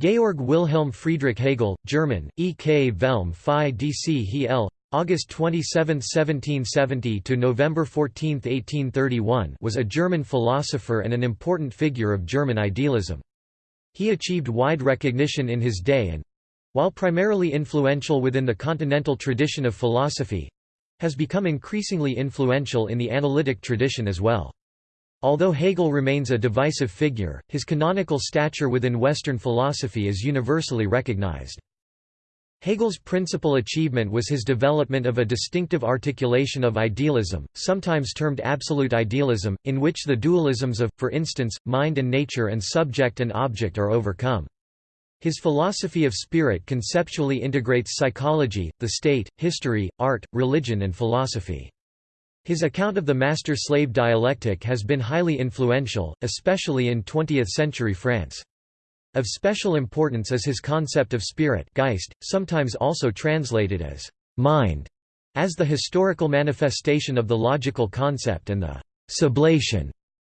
Georg Wilhelm Friedrich Hegel, German, E. K. Velm Phi DC Hel. August 27, 1770 to November 14, 1831 was a German philosopher and an important figure of German idealism. He achieved wide recognition in his day and while primarily influential within the continental tradition of philosophy has become increasingly influential in the analytic tradition as well. Although Hegel remains a divisive figure, his canonical stature within Western philosophy is universally recognized. Hegel's principal achievement was his development of a distinctive articulation of idealism, sometimes termed absolute idealism, in which the dualisms of, for instance, mind and nature and subject and object are overcome. His philosophy of spirit conceptually integrates psychology, the state, history, art, religion and philosophy. His account of the master-slave dialectic has been highly influential, especially in 20th-century France. Of special importance is his concept of spirit Geist, sometimes also translated as «mind», as the historical manifestation of the logical concept and the «sublation»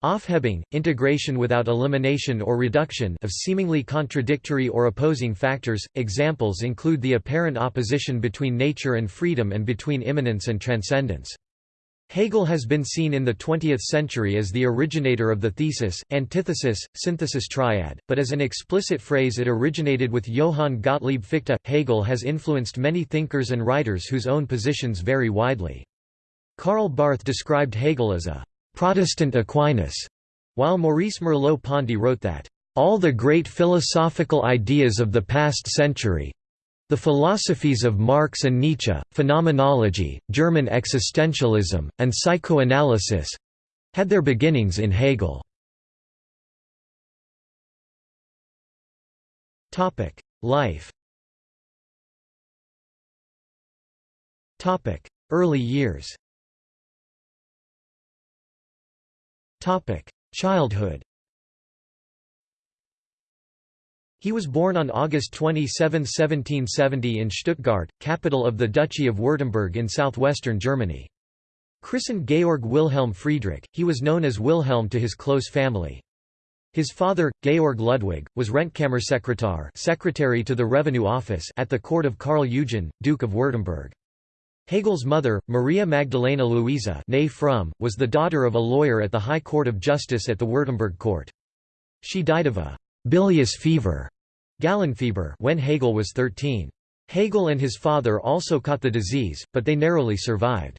Aufhebung, integration without elimination or reduction of seemingly contradictory or opposing factors. Examples include the apparent opposition between nature and freedom and between immanence and transcendence. Hegel has been seen in the 20th century as the originator of the thesis, antithesis, synthesis triad, but as an explicit phrase it originated with Johann Gottlieb Fichte. Hegel has influenced many thinkers and writers whose own positions vary widely. Karl Barth described Hegel as a Protestant Aquinas, while Maurice Merleau-Ponty wrote that, all the great philosophical ideas of the past century, the philosophies of Marx and Nietzsche, phenomenology, German existentialism, and psychoanalysis had their beginnings in Hegel. Life. Early years. Childhood He was born on August 27, 1770 in Stuttgart, capital of the Duchy of Württemberg in southwestern Germany. Christened Georg Wilhelm Friedrich, he was known as Wilhelm to his close family. His father, Georg Ludwig, was Rentkammersekretär secretary to the Revenue Office at the court of Karl Eugen, Duke of Württemberg. Hegel's mother, Maria Magdalena Luisa was the daughter of a lawyer at the High Court of Justice at the Württemberg court. She died of a bilious fever Gallenfieber when Hegel was 13. Hegel and his father also caught the disease, but they narrowly survived.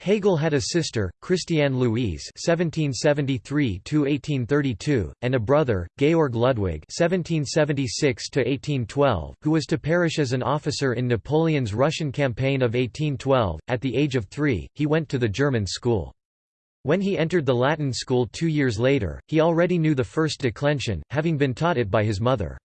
Hegel had a sister, Christiane Louise (1773–1832), and a brother, Georg Ludwig (1776–1812), who was to perish as an officer in Napoleon's Russian campaign of 1812. At the age of three, he went to the German school. When he entered the Latin school two years later, he already knew the first declension, having been taught it by his mother.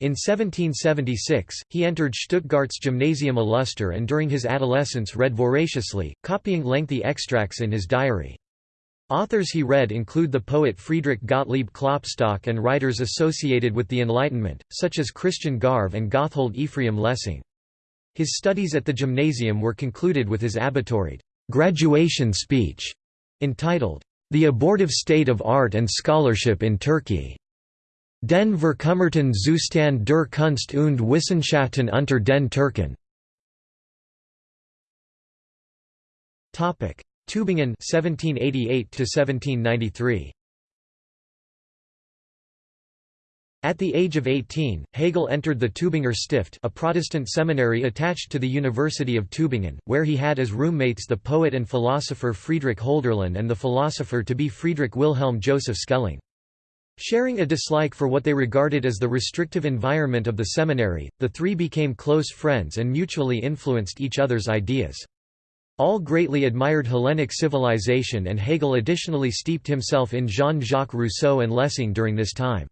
In 1776, he entered Stuttgart's Gymnasium Illustre and during his adolescence read voraciously, copying lengthy extracts in his diary. Authors he read include the poet Friedrich Gottlieb Klopstock and writers associated with the Enlightenment, such as Christian Garve and Gotthold Ephraim Lessing. His studies at the gymnasium were concluded with his Abiturrede graduation speech entitled, The Abortive State of Art and Scholarship in Turkey. Den Verkummerten Zustand der Kunst und Wissenschaften unter den Türken. Tübingen 1788 to 1793. At the age of 18, Hegel entered the Tübinger Stift a Protestant seminary attached to the University of Tübingen, where he had as roommates the poet and philosopher Friedrich Hölderlin and the philosopher-to-be Friedrich Wilhelm Joseph Schelling. Sharing a dislike for what they regarded as the restrictive environment of the seminary, the three became close friends and mutually influenced each other's ideas. All greatly admired Hellenic civilization and Hegel additionally steeped himself in Jean-Jacques Rousseau and Lessing during this time.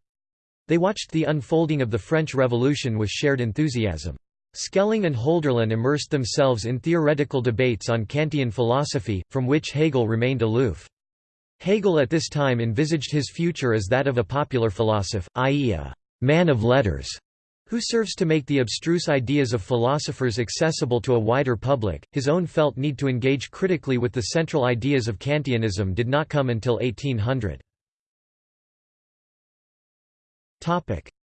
They watched the unfolding of the French Revolution with shared enthusiasm. Schelling and Hölderlin immersed themselves in theoretical debates on Kantian philosophy, from which Hegel remained aloof. Hegel at this time envisaged his future as that of a popular philosopher, i.e. a «man of letters», who serves to make the abstruse ideas of philosophers accessible to a wider public. His own felt need to engage critically with the central ideas of Kantianism did not come until 1800.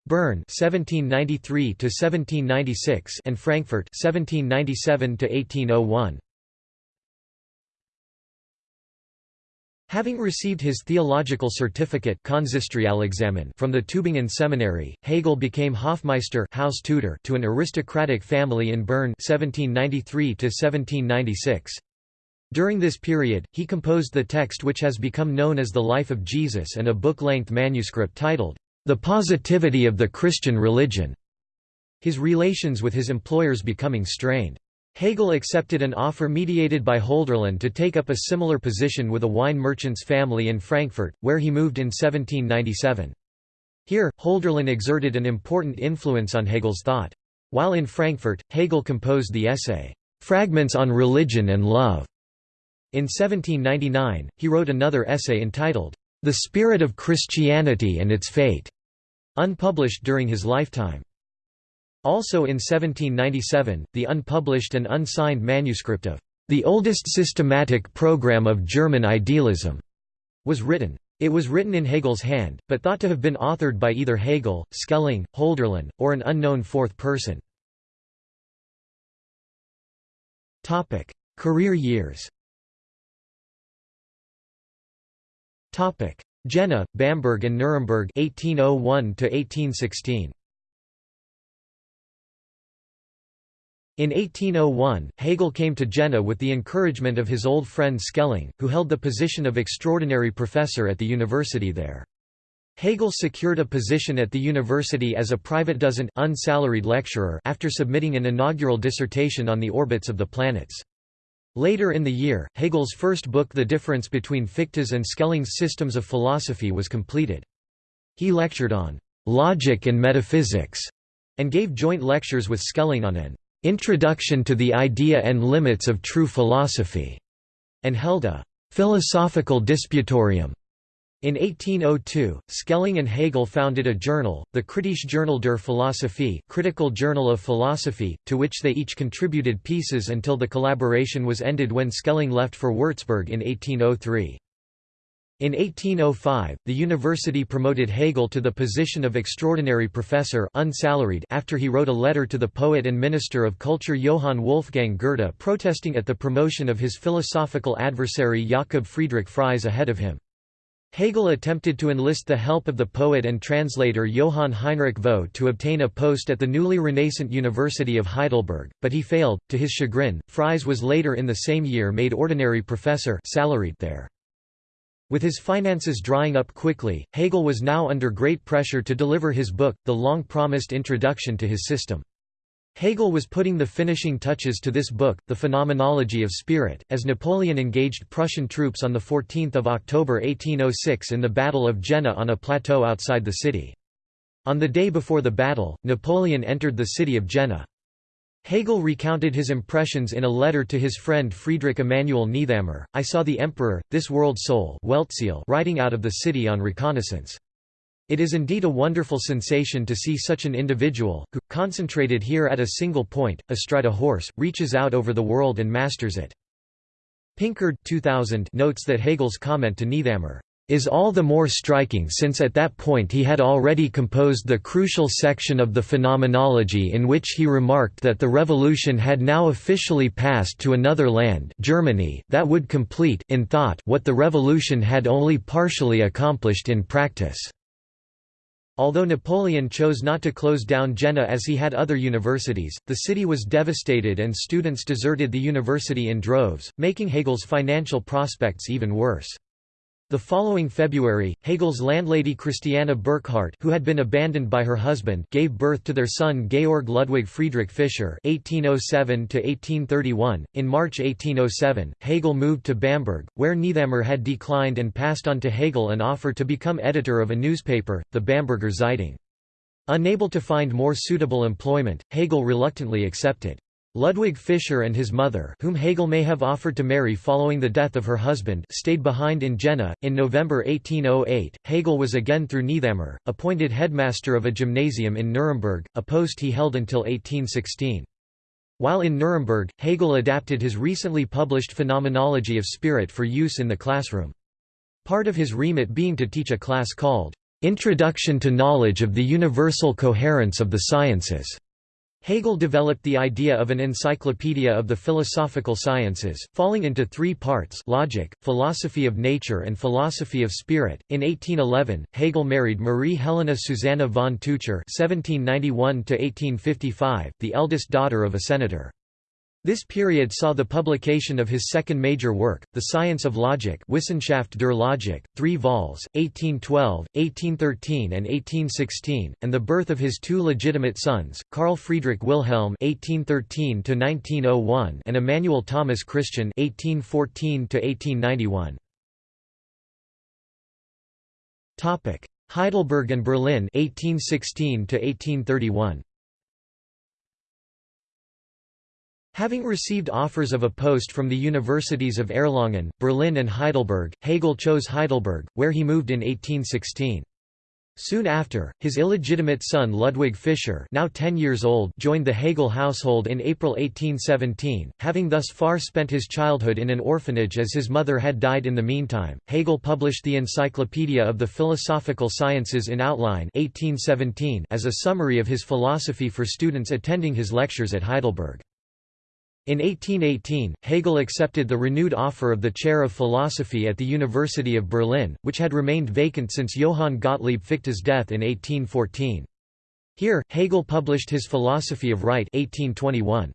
Bern 1793 to 1796 and Frankfurt 1797 to 1801 Having received his theological certificate from the Tübingen Seminary, Hegel became Hofmeister house tutor to an aristocratic family in Bern 1793 During this period, he composed the text which has become known as The Life of Jesus and a book-length manuscript titled, The Positivity of the Christian Religion, his relations with his employers becoming strained. Hegel accepted an offer mediated by Hölderlin to take up a similar position with a wine merchant's family in Frankfurt, where he moved in 1797. Here, Hölderlin exerted an important influence on Hegel's thought. While in Frankfurt, Hegel composed the essay, "'Fragments on Religion and Love". In 1799, he wrote another essay entitled, "'The Spirit of Christianity and Its Fate", unpublished during his lifetime. Also in 1797, the unpublished and unsigned manuscript of the oldest systematic program of German idealism was written. It was written in Hegel's hand, but thought to have been authored by either Hegel, Schelling, Hölderlin, or an unknown fourth person. Career years Jena, Bamberg and Nuremberg 1801 to 1816. In 1801, Hegel came to Jena with the encouragement of his old friend Schelling, who held the position of extraordinary professor at the university there. Hegel secured a position at the university as a Privatdozent unsalaried lecturer after submitting an inaugural dissertation on the orbits of the planets. Later in the year, Hegel's first book The Difference Between Fichte's and Schelling's Systems of Philosophy was completed. He lectured on «logic and metaphysics» and gave joint lectures with Schelling on an Introduction to the Idea and Limits of True Philosophy, and held a philosophical disputatorium. In 1802, Schelling and Hegel founded a journal, the Kritische Journal der Philosophie Critical Journal of Philosophy, to which they each contributed pieces until the collaboration was ended when Schelling left for Würzburg in 1803. In 1805, the university promoted Hegel to the position of extraordinary professor unsalaried after he wrote a letter to the poet and minister of culture Johann Wolfgang Goethe protesting at the promotion of his philosophical adversary Jakob Friedrich Fries ahead of him. Hegel attempted to enlist the help of the poet and translator Johann Heinrich Vogt to obtain a post at the newly renascent University of Heidelberg, but he failed. To his chagrin, Fries was later in the same year made ordinary professor salaried there. With his finances drying up quickly, Hegel was now under great pressure to deliver his book, the long-promised introduction to his system. Hegel was putting the finishing touches to this book, The Phenomenology of Spirit, as Napoleon engaged Prussian troops on 14 October 1806 in the Battle of Jena on a plateau outside the city. On the day before the battle, Napoleon entered the city of Jena. Hegel recounted his impressions in a letter to his friend Friedrich Emanuel Niethammer, I saw the emperor, this world soul riding out of the city on reconnaissance. It is indeed a wonderful sensation to see such an individual, who, concentrated here at a single point, astride a horse, reaches out over the world and masters it. Pinkard 2000 notes that Hegel's comment to Niethammer, is all the more striking since at that point he had already composed the crucial section of the Phenomenology in which he remarked that the revolution had now officially passed to another land Germany that would complete in thought what the revolution had only partially accomplished in practice. Although Napoleon chose not to close down Jena as he had other universities, the city was devastated and students deserted the university in droves, making Hegel's financial prospects even worse. The following February, Hegel's landlady Christiana Burckhardt who had been abandoned by her husband gave birth to their son Georg Ludwig Friedrich Fischer (1807–1831). In March 1807, Hegel moved to Bamberg, where Niethammer had declined and passed on to Hegel an offer to become editor of a newspaper, the Bamberger Zeitung. Unable to find more suitable employment, Hegel reluctantly accepted. Ludwig Fischer and his mother, whom Hegel may have offered to marry following the death of her husband, stayed behind in Jena. In November 1808, Hegel was again through Niethammer, appointed headmaster of a gymnasium in Nuremberg, a post he held until 1816. While in Nuremberg, Hegel adapted his recently published Phenomenology of Spirit for use in the classroom. Part of his remit being to teach a class called Introduction to Knowledge of the Universal Coherence of the Sciences. Hegel developed the idea of an encyclopedia of the philosophical sciences, falling into three parts logic, philosophy of nature and philosophy of spirit. In 1811, Hegel married Marie Helena Susanna von (1791–1855), the eldest daughter of a senator. This period saw the publication of his second major work, The Science of Logic Wissenschaft der Logik, three vols, 1812, 1813 and 1816, and the birth of his two legitimate sons, Carl Friedrich Wilhelm (1813–1901) and Immanuel Thomas Christian (1814–1891). Topic: Heidelberg and Berlin (1816–1831). Having received offers of a post from the universities of Erlangen, Berlin and Heidelberg, Hegel chose Heidelberg, where he moved in 1816. Soon after, his illegitimate son Ludwig Fischer now 10 years old joined the Hegel household in April 1817, having thus far spent his childhood in an orphanage as his mother had died in the meantime. Hegel published the Encyclopedia of the Philosophical Sciences in Outline 1817 as a summary of his philosophy for students attending his lectures at Heidelberg. In 1818, Hegel accepted the renewed offer of the chair of philosophy at the University of Berlin, which had remained vacant since Johann Gottlieb Fichte's death in 1814. Here, Hegel published his Philosophy of Right 1821.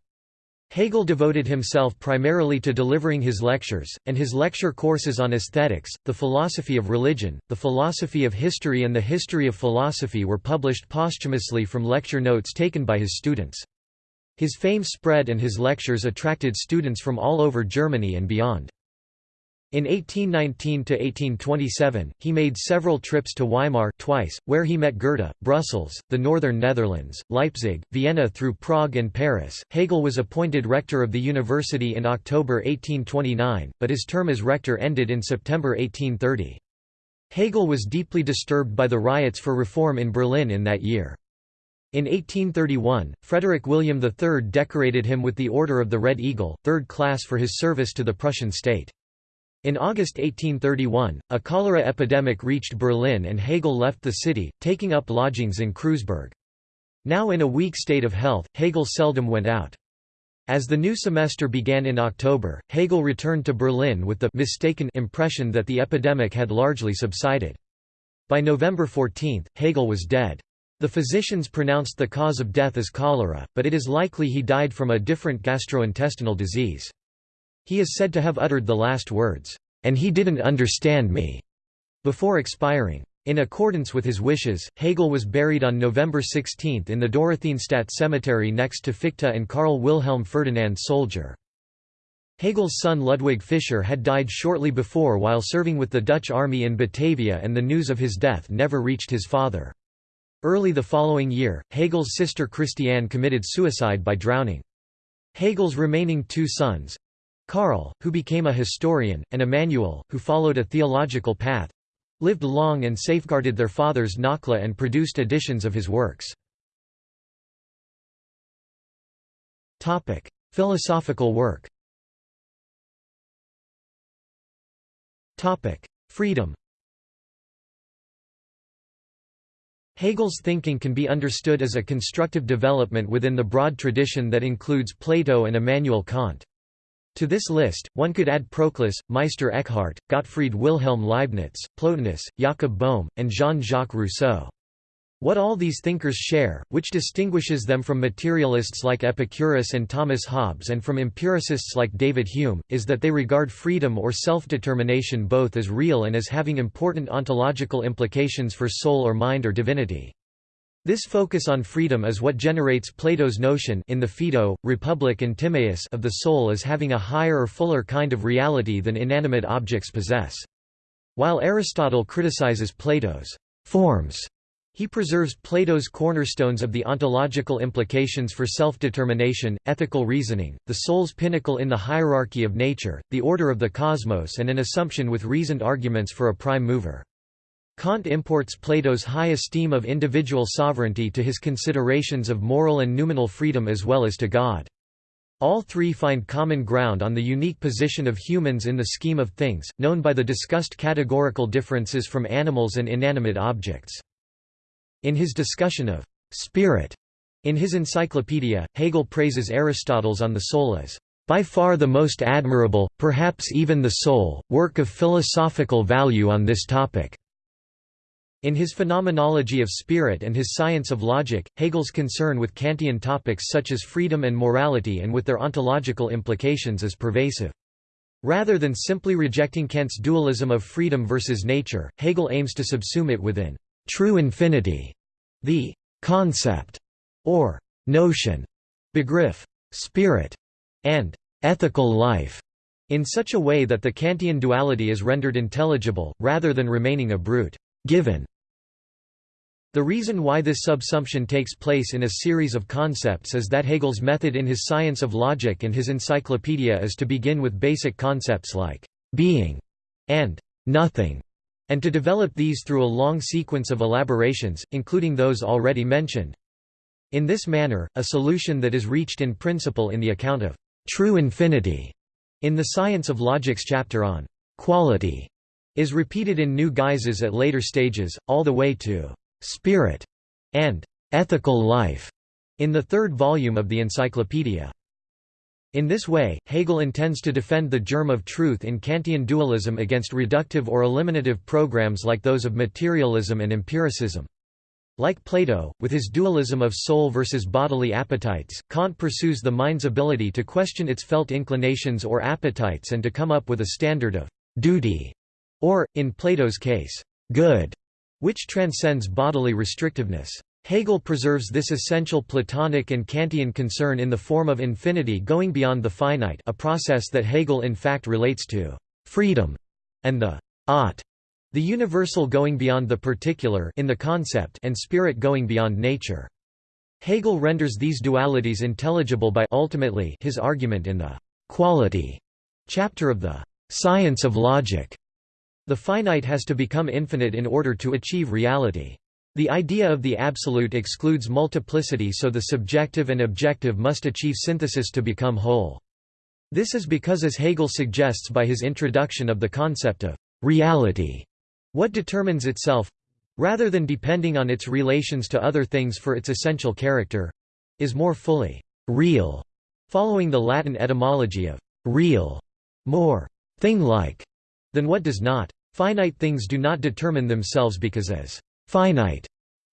Hegel devoted himself primarily to delivering his lectures, and his lecture courses on aesthetics, the philosophy of religion, the philosophy of history and the history of philosophy were published posthumously from lecture notes taken by his students. His fame spread and his lectures attracted students from all over Germany and beyond. In 1819–1827, he made several trips to Weimar twice, where he met Goethe, Brussels, the northern Netherlands, Leipzig, Vienna through Prague and Paris. Hegel was appointed rector of the university in October 1829, but his term as rector ended in September 1830. Hegel was deeply disturbed by the riots for reform in Berlin in that year. In 1831, Frederick William III decorated him with the Order of the Red Eagle, third class for his service to the Prussian state. In August 1831, a cholera epidemic reached Berlin and Hegel left the city, taking up lodgings in Kreuzberg. Now in a weak state of health, Hegel seldom went out. As the new semester began in October, Hegel returned to Berlin with the mistaken impression that the epidemic had largely subsided. By November 14, Hegel was dead. The physicians pronounced the cause of death as cholera, but it is likely he died from a different gastrointestinal disease. He is said to have uttered the last words, "'And he didn't understand me' before expiring. In accordance with his wishes, Hegel was buried on November 16 in the Dorotheenstadt cemetery next to Fichte and Karl Wilhelm Ferdinand Solger. Hegel's son Ludwig Fischer had died shortly before while serving with the Dutch army in Batavia and the news of his death never reached his father. Early the following year, Hegel's sister Christiane committed suicide by drowning. Hegel's remaining two sons Karl, who became a historian, and Immanuel, who followed a theological path lived long and safeguarded their father's Nachlass and produced editions of his works. Philosophical work Freedom Hegel's thinking can be understood as a constructive development within the broad tradition that includes Plato and Immanuel Kant. To this list, one could add Proclus, Meister Eckhart, Gottfried Wilhelm Leibniz, Plotinus, Jakob Boehme, and Jean-Jacques Rousseau. What all these thinkers share, which distinguishes them from materialists like Epicurus and Thomas Hobbes and from empiricists like David Hume, is that they regard freedom or self-determination both as real and as having important ontological implications for soul or mind or divinity. This focus on freedom is what generates Plato's notion in the Phaedo, Republic and Timaeus of the soul as having a higher or fuller kind of reality than inanimate objects possess. While Aristotle criticizes Plato's forms he preserves Plato's cornerstones of the ontological implications for self-determination, ethical reasoning, the soul's pinnacle in the hierarchy of nature, the order of the cosmos and an assumption with reasoned arguments for a prime mover. Kant imports Plato's high esteem of individual sovereignty to his considerations of moral and noumenal freedom as well as to God. All three find common ground on the unique position of humans in the scheme of things, known by the discussed categorical differences from animals and inanimate objects. In his discussion of spirit in his encyclopedia, Hegel praises Aristotle's On the Soul as by far the most admirable, perhaps even the sole, work of philosophical value on this topic. In his Phenomenology of Spirit and his Science of Logic, Hegel's concern with Kantian topics such as freedom and morality and with their ontological implications is pervasive. Rather than simply rejecting Kant's dualism of freedom versus nature, Hegel aims to subsume it within true infinity, the concept or notion, begriff, spirit, and ethical life in such a way that the Kantian duality is rendered intelligible, rather than remaining a brute given. The reason why this subsumption takes place in a series of concepts is that Hegel's method in his Science of Logic and his encyclopedia is to begin with basic concepts like being and nothing, and to develop these through a long sequence of elaborations, including those already mentioned. In this manner, a solution that is reached in principle in the account of true infinity in the Science of Logic's chapter on quality is repeated in new guises at later stages, all the way to spirit and ethical life in the third volume of the encyclopedia. In this way, Hegel intends to defend the germ of truth in Kantian dualism against reductive or eliminative programs like those of materialism and empiricism. Like Plato, with his dualism of soul versus bodily appetites, Kant pursues the mind's ability to question its felt inclinations or appetites and to come up with a standard of duty, or, in Plato's case, good, which transcends bodily restrictiveness. Hegel preserves this essential Platonic and Kantian concern in the form of infinity going beyond the finite a process that Hegel in fact relates to freedom and the ought the universal going beyond the particular in the concept and spirit going beyond nature. Hegel renders these dualities intelligible by ultimately his argument in the «quality» chapter of the «science of logic». The finite has to become infinite in order to achieve reality. The idea of the absolute excludes multiplicity so the subjective and objective must achieve synthesis to become whole. This is because as Hegel suggests by his introduction of the concept of «reality», what determines itself rather than depending on its relations to other things for its essential character is more fully real, following the Latin etymology of real, more thing-like, than what does not. Finite things do not determine themselves because as finite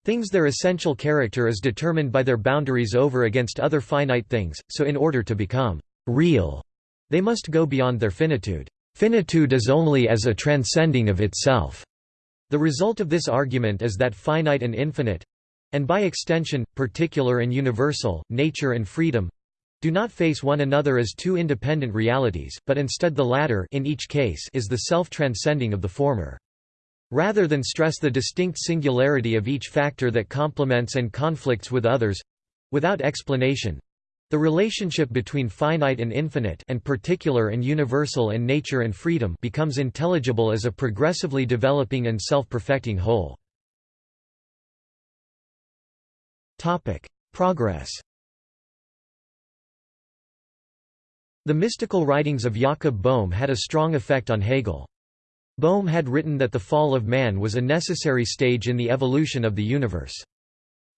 things their essential character is determined by their boundaries over against other finite things, so in order to become real, they must go beyond their finitude. Finitude is only as a transcending of itself. The result of this argument is that finite and infinite—and by extension, particular and universal, nature and freedom—do not face one another as two independent realities, but instead the latter in each case is the self-transcending of the former. Rather than stress the distinct singularity of each factor that complements and conflicts with others—without explanation, the relationship between finite and infinite and particular and universal and nature and freedom becomes intelligible as a progressively developing and self-perfecting whole. Topic: Progress The mystical writings of Jakob Boehme had a strong effect on Hegel. Boehme had written that the fall of man was a necessary stage in the evolution of the universe.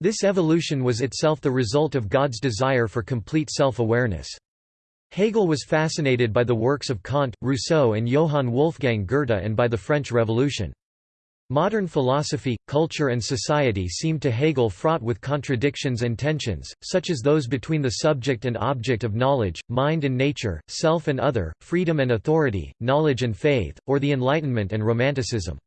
This evolution was itself the result of God's desire for complete self-awareness. Hegel was fascinated by the works of Kant, Rousseau and Johann Wolfgang Goethe and by the French Revolution. Modern philosophy, culture and society seemed to Hegel fraught with contradictions and tensions, such as those between the subject and object of knowledge, mind and nature, self and other, freedom and authority, knowledge and faith, or the Enlightenment and Romanticism.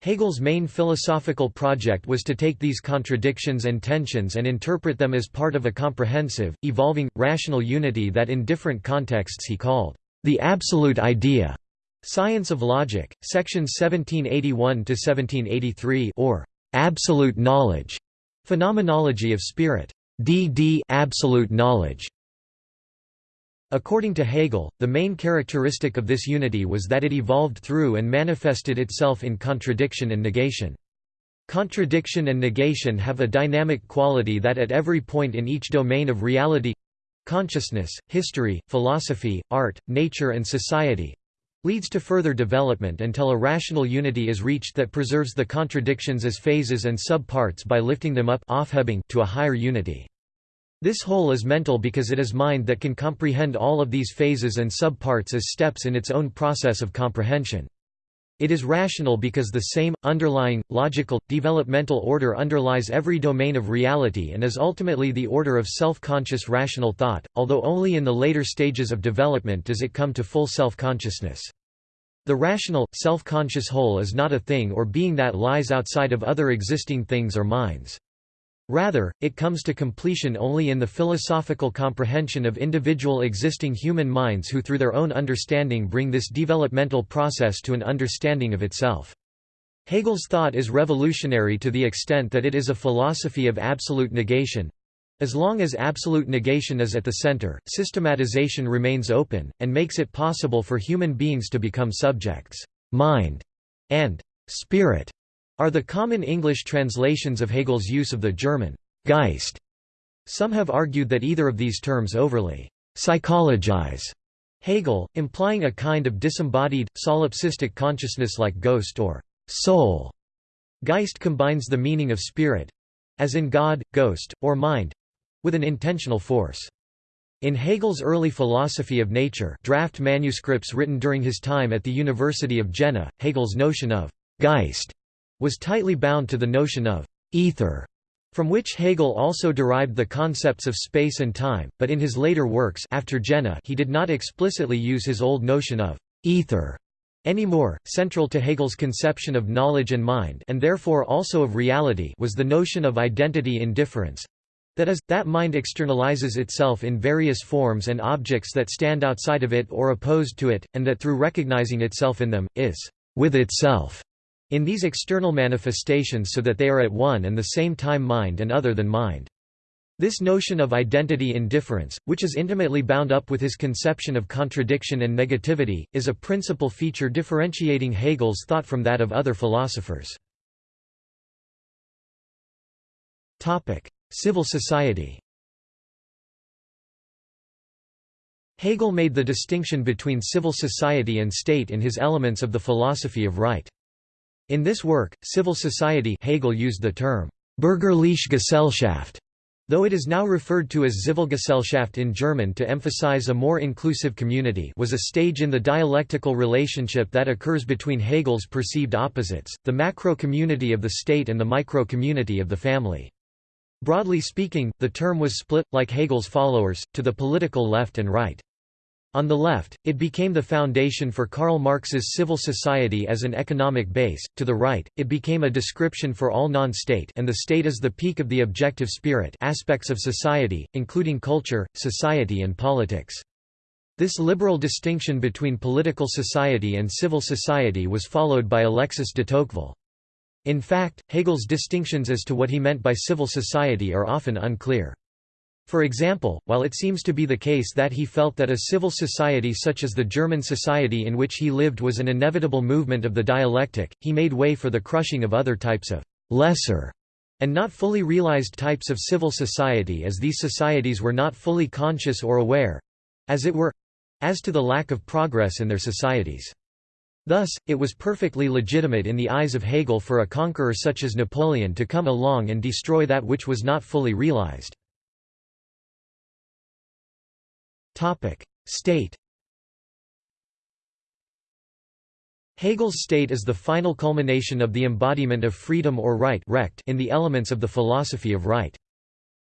Hegel's main philosophical project was to take these contradictions and tensions and interpret them as part of a comprehensive, evolving, rational unity that in different contexts he called, "...the absolute idea." Science of Logic, sections 1781–1783 or "...absolute knowledge", Phenomenology of Spirit, D.D. absolute knowledge. According to Hegel, the main characteristic of this unity was that it evolved through and manifested itself in contradiction and negation. Contradiction and negation have a dynamic quality that at every point in each domain of reality consciousness, history, philosophy, art, nature and society, leads to further development until a rational unity is reached that preserves the contradictions as phases and sub-parts by lifting them up to a higher unity. This whole is mental because it is mind that can comprehend all of these phases and sub-parts as steps in its own process of comprehension. It is rational because the same, underlying, logical, developmental order underlies every domain of reality and is ultimately the order of self-conscious rational thought, although only in the later stages of development does it come to full self-consciousness. The rational, self-conscious whole is not a thing or being that lies outside of other existing things or minds. Rather, it comes to completion only in the philosophical comprehension of individual existing human minds who through their own understanding bring this developmental process to an understanding of itself. Hegel's thought is revolutionary to the extent that it is a philosophy of absolute negation. As long as absolute negation is at the center, systematization remains open, and makes it possible for human beings to become subjects. Mind and spirit are the common English translations of Hegel's use of the German Geist. Some have argued that either of these terms overly psychologize Hegel, implying a kind of disembodied, solipsistic consciousness like ghost or soul. Geist combines the meaning of spirit—as in God, ghost, or mind—with an intentional force. In Hegel's early philosophy of nature draft manuscripts written during his time at the University of Jena, Hegel's notion of Geist was tightly bound to the notion of ether, from which Hegel also derived the concepts of space and time, but in his later works after Jena he did not explicitly use his old notion of ether anymore. Central to Hegel's conception of knowledge and mind and therefore also of reality was the notion of identity in difference. That is, that mind externalizes itself in various forms and objects that stand outside of it or opposed to it, and that through recognizing itself in them, is with itself in these external manifestations so that they are at one and the same time mind and other than mind. This notion of identity in difference, which is intimately bound up with his conception of contradiction and negativity, is a principal feature differentiating Hegel's thought from that of other philosophers. Civil society Hegel made the distinction between civil society and state in his Elements of the Philosophy of Right. In this work, civil society Hegel used the term Bürgerliche Gesellschaft, though it is now referred to as Zivilgesellschaft in German to emphasize a more inclusive community was a stage in the dialectical relationship that occurs between Hegel's perceived opposites, the macro-community of the state and the micro-community of the family. Broadly speaking, the term was split, like Hegel's followers, to the political left and right. On the left, it became the foundation for Karl Marx's civil society as an economic base, to the right, it became a description for all non-state and the state is the peak of the objective spirit aspects of society, including culture, society and politics. This liberal distinction between political society and civil society was followed by Alexis de Tocqueville. In fact, Hegel's distinctions as to what he meant by civil society are often unclear. For example, while it seems to be the case that he felt that a civil society such as the German society in which he lived was an inevitable movement of the dialectic, he made way for the crushing of other types of «lesser» and not fully realized types of civil society as these societies were not fully conscious or aware—as it were—as to the lack of progress in their societies. Thus, it was perfectly legitimate in the eyes of Hegel for a conqueror such as Napoleon to come along and destroy that which was not fully realized. State Hegel's state is the final culmination of the embodiment of freedom or right in the elements of the philosophy of right.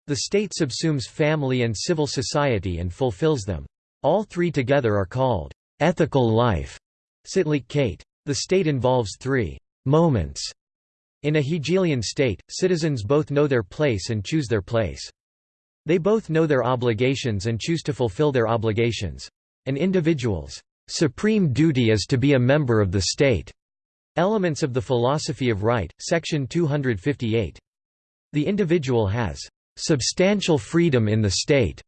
The state subsumes family and civil society and fulfills them. All three together are called ethical life. Kate. The state involves three moments. In a Hegelian state, citizens both know their place and choose their place. They both know their obligations and choose to fulfill their obligations. An individual's supreme duty is to be a member of the state. Elements of the Philosophy of Right, section 258. The individual has substantial freedom in the state.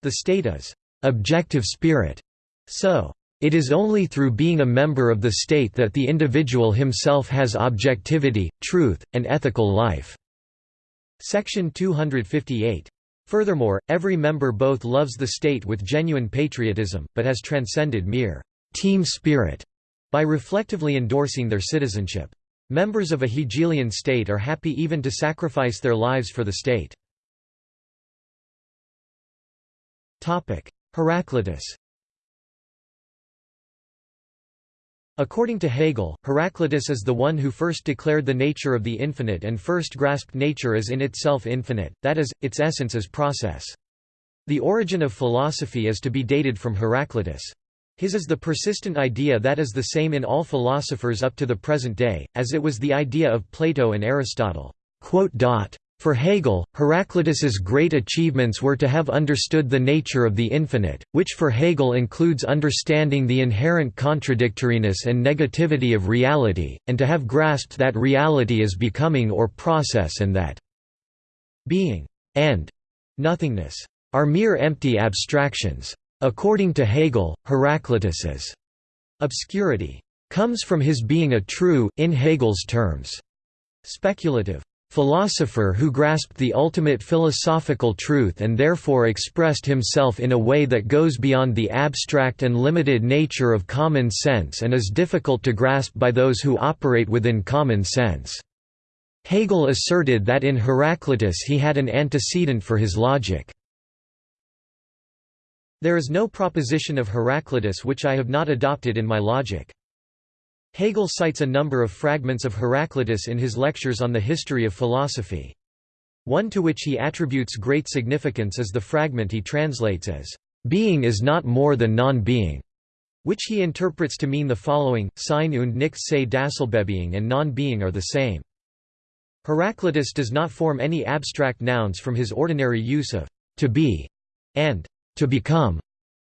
The state is objective spirit. So, it is only through being a member of the state that the individual himself has objectivity, truth, and ethical life. Section 258. Furthermore, every member both loves the state with genuine patriotism, but has transcended mere team spirit by reflectively endorsing their citizenship. Members of a Hegelian state are happy even to sacrifice their lives for the state. Heraclitus According to Hegel, Heraclitus is the one who first declared the nature of the infinite and first grasped nature as in itself infinite, that is, its essence as process. The origin of philosophy is to be dated from Heraclitus. His is the persistent idea that is the same in all philosophers up to the present day, as it was the idea of Plato and Aristotle. For Hegel, Heraclitus's great achievements were to have understood the nature of the infinite, which for Hegel includes understanding the inherent contradictoriness and negativity of reality, and to have grasped that reality is becoming or process and that being and nothingness are mere empty abstractions. According to Hegel, Heraclitus's obscurity comes from his being a true, in Hegel's terms, speculative philosopher who grasped the ultimate philosophical truth and therefore expressed himself in a way that goes beyond the abstract and limited nature of common sense and is difficult to grasp by those who operate within common sense. Hegel asserted that in Heraclitus he had an antecedent for his logic. There is no proposition of Heraclitus which I have not adopted in my logic. Hegel cites a number of fragments of Heraclitus in his lectures on the history of philosophy. One to which he attributes great significance is the fragment he translates as, "...being is not more than non-being", which he interprets to mean the following, Sein und nichts sei dasselbebeing and non-being are the same. Heraclitus does not form any abstract nouns from his ordinary use of to be and to become,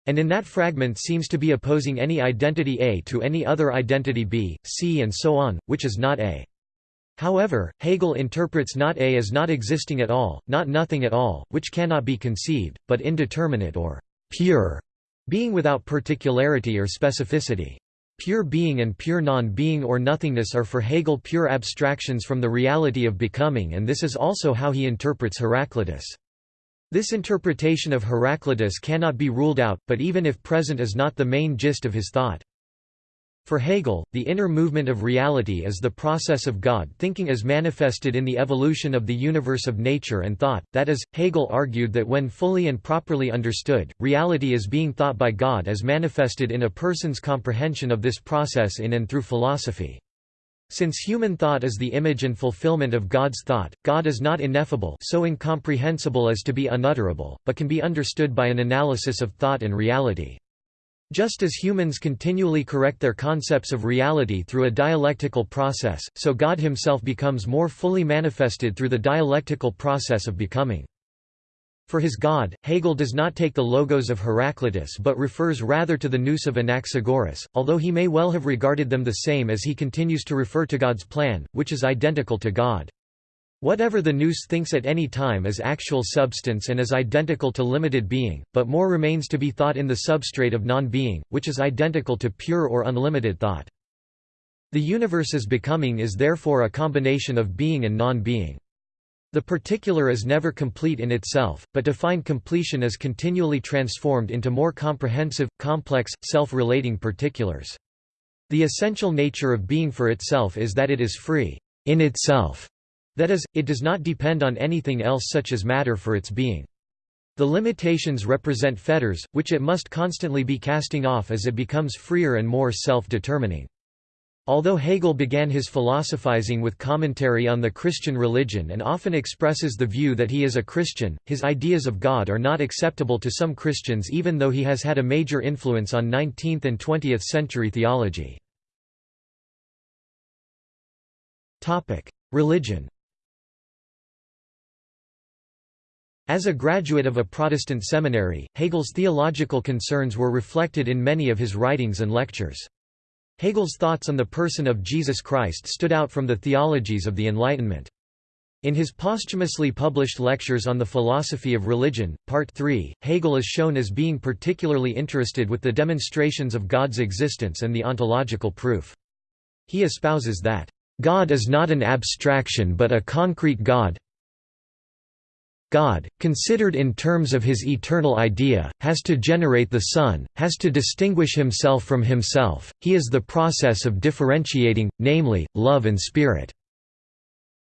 and in that fragment seems to be opposing any identity A to any other identity B, C and so on, which is not A. However, Hegel interprets not A as not existing at all, not nothing at all, which cannot be conceived, but indeterminate or pure, being without particularity or specificity. Pure being and pure non-being or nothingness are for Hegel pure abstractions from the reality of becoming and this is also how he interprets Heraclitus. This interpretation of Heraclitus cannot be ruled out, but even if present is not the main gist of his thought. For Hegel, the inner movement of reality is the process of God thinking as manifested in the evolution of the universe of nature and thought, that is, Hegel argued that when fully and properly understood, reality is being thought by God as manifested in a person's comprehension of this process in and through philosophy. Since human thought is the image and fulfillment of God's thought, God is not ineffable so incomprehensible as to be unutterable, but can be understood by an analysis of thought and reality. Just as humans continually correct their concepts of reality through a dialectical process, so God himself becomes more fully manifested through the dialectical process of becoming. For his God, Hegel does not take the logos of Heraclitus but refers rather to the nous of Anaxagoras, although he may well have regarded them the same as he continues to refer to God's plan, which is identical to God. Whatever the nous thinks at any time is actual substance and is identical to limited being, but more remains to be thought in the substrate of non-being, which is identical to pure or unlimited thought. The universe's becoming is therefore a combination of being and non-being. The particular is never complete in itself, but to find completion is continually transformed into more comprehensive, complex, self-relating particulars. The essential nature of being for itself is that it is free in itself. That is, it does not depend on anything else such as matter for its being. The limitations represent fetters, which it must constantly be casting off as it becomes freer and more self-determining. Although Hegel began his philosophizing with commentary on the Christian religion and often expresses the view that he is a Christian, his ideas of God are not acceptable to some Christians even though he has had a major influence on 19th and 20th century theology. Religion As a graduate of a Protestant seminary, Hegel's theological concerns were reflected in many of his writings and lectures. Hegel's thoughts on the person of Jesus Christ stood out from the theologies of the Enlightenment. In his posthumously published Lectures on the Philosophy of Religion, Part 3, Hegel is shown as being particularly interested with the demonstrations of God's existence and the ontological proof. He espouses that, "...God is not an abstraction but a concrete God God, considered in terms of his eternal idea, has to generate the Son, has to distinguish himself from himself, he is the process of differentiating, namely, love and spirit.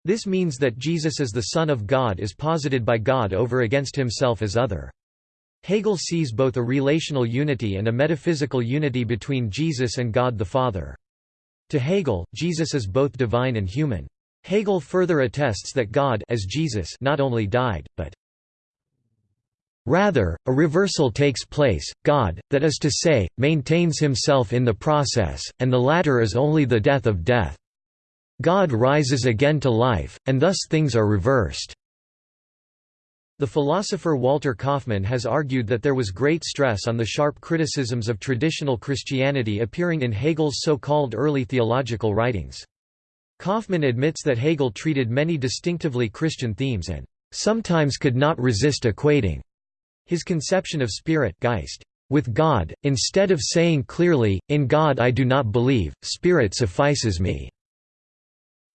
This means that Jesus as the Son of God is posited by God over against himself as other. Hegel sees both a relational unity and a metaphysical unity between Jesus and God the Father. To Hegel, Jesus is both divine and human. Hegel further attests that God as Jesus not only died, but Rather, a reversal takes place, God, that is to say, maintains himself in the process, and the latter is only the death of death. God rises again to life, and thus things are reversed. The philosopher Walter Kaufmann has argued that there was great stress on the sharp criticisms of traditional Christianity appearing in Hegel's so-called early theological writings. Kaufmann admits that Hegel treated many distinctively Christian themes and sometimes could not resist equating his conception of spirit Geist with God, instead of saying clearly, in God I do not believe, spirit suffices me.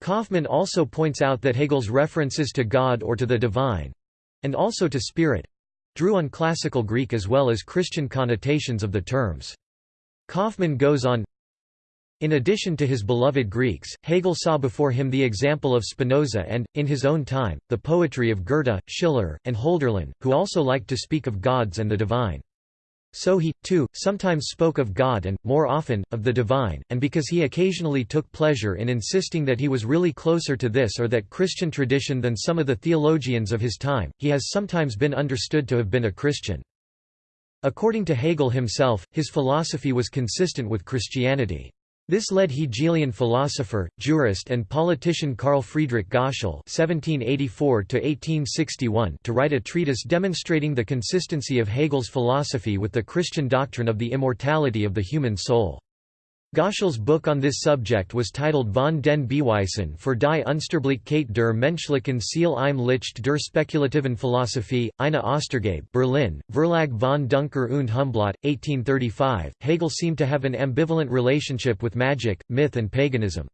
Kaufmann also points out that Hegel's references to God or to the divine—and also to spirit—drew on classical Greek as well as Christian connotations of the terms. Kaufmann goes on, in addition to his beloved Greeks, Hegel saw before him the example of Spinoza and, in his own time, the poetry of Goethe, Schiller, and Hölderlin, who also liked to speak of gods and the divine. So he, too, sometimes spoke of God and, more often, of the divine, and because he occasionally took pleasure in insisting that he was really closer to this or that Christian tradition than some of the theologians of his time, he has sometimes been understood to have been a Christian. According to Hegel himself, his philosophy was consistent with Christianity. This led Hegelian philosopher, jurist and politician Carl Friedrich Goschel (1784–1861) to write a treatise demonstrating the consistency of Hegel's philosophy with the Christian doctrine of the immortality of the human soul. Goschel's book on this subject was titled Von den Beweisen für die Unsterblichkeit der menschlichen Seele im Licht der spekulativen Philosophie, eine Ostergabe Berlin, Verlag von Duncker und Humblot, 1835. Hegel seemed to have an ambivalent relationship with magic, myth and paganism.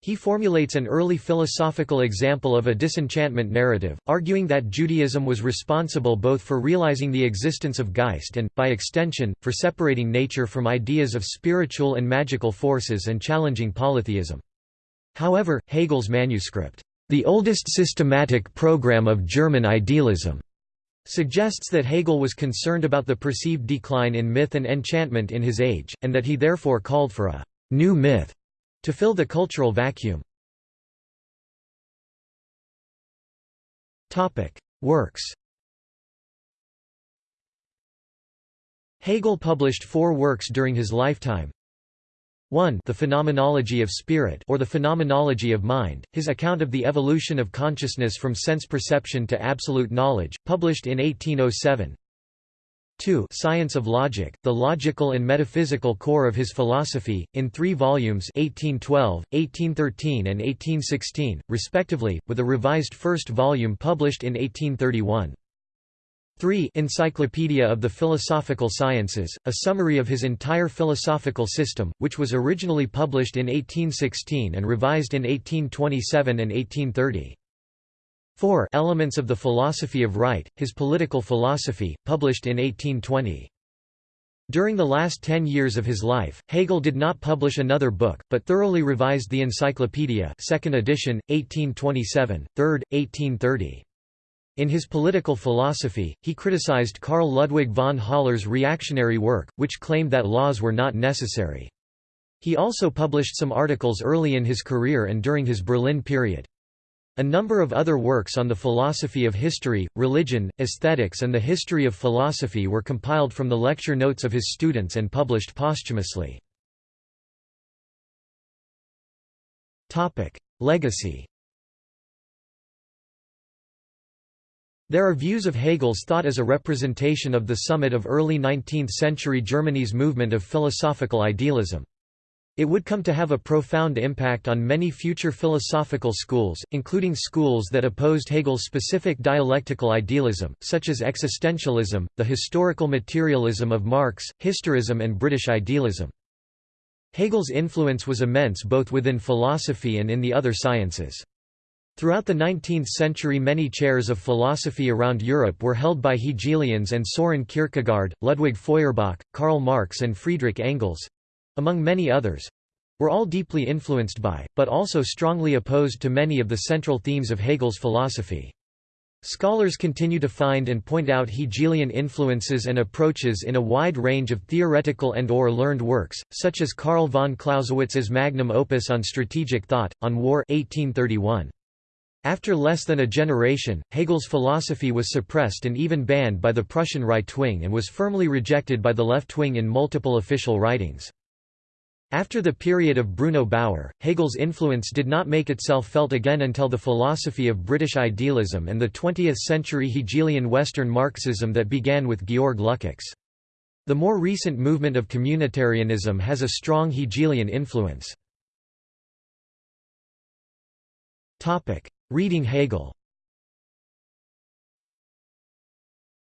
He formulates an early philosophical example of a disenchantment narrative, arguing that Judaism was responsible both for realizing the existence of Geist and, by extension, for separating nature from ideas of spiritual and magical forces and challenging polytheism. However, Hegel's manuscript, The Oldest Systematic Program of German Idealism, suggests that Hegel was concerned about the perceived decline in myth and enchantment in his age, and that he therefore called for a new myth to fill the cultural vacuum. Works Hegel published four works during his lifetime. 1 The Phenomenology of Spirit or the Phenomenology of Mind, his account of the evolution of consciousness from sense perception to absolute knowledge, published in 1807 2 Science of Logic, the logical and metaphysical core of his philosophy, in three volumes 1812, 1813 and 1816, respectively, with a revised first volume published in 1831. 3 Encyclopedia of the Philosophical Sciences, a summary of his entire philosophical system, which was originally published in 1816 and revised in 1827 and 1830. 4 Elements of the Philosophy of Right, his political philosophy, published in 1820. During the last ten years of his life, Hegel did not publish another book, but thoroughly revised the Encyclopedia second edition, 1827, third, 1830. In his political philosophy, he criticized Karl Ludwig von Haller's reactionary work, which claimed that laws were not necessary. He also published some articles early in his career and during his Berlin period. A number of other works on the philosophy of history, religion, aesthetics and the history of philosophy were compiled from the lecture notes of his students and published posthumously. Legacy There are views of Hegel's thought as a representation of the summit of early 19th-century Germany's movement of philosophical idealism. It would come to have a profound impact on many future philosophical schools, including schools that opposed Hegel's specific dialectical idealism, such as existentialism, the historical materialism of Marx, historism and British idealism. Hegel's influence was immense both within philosophy and in the other sciences. Throughout the 19th century many chairs of philosophy around Europe were held by Hegelians and Soren Kierkegaard, Ludwig Feuerbach, Karl Marx and Friedrich Engels—among many others—were all deeply influenced by, but also strongly opposed to many of the central themes of Hegel's philosophy. Scholars continue to find and point out Hegelian influences and approaches in a wide range of theoretical and or learned works, such as Karl von Clausewitz's magnum opus on strategic thought, on war 1831. After less than a generation, Hegel's philosophy was suppressed and even banned by the Prussian right wing and was firmly rejected by the left wing in multiple official writings. After the period of Bruno Bauer, Hegel's influence did not make itself felt again until the philosophy of British idealism and the 20th-century Hegelian Western Marxism that began with Georg Lukács. The more recent movement of communitarianism has a strong Hegelian influence. Reading Hegel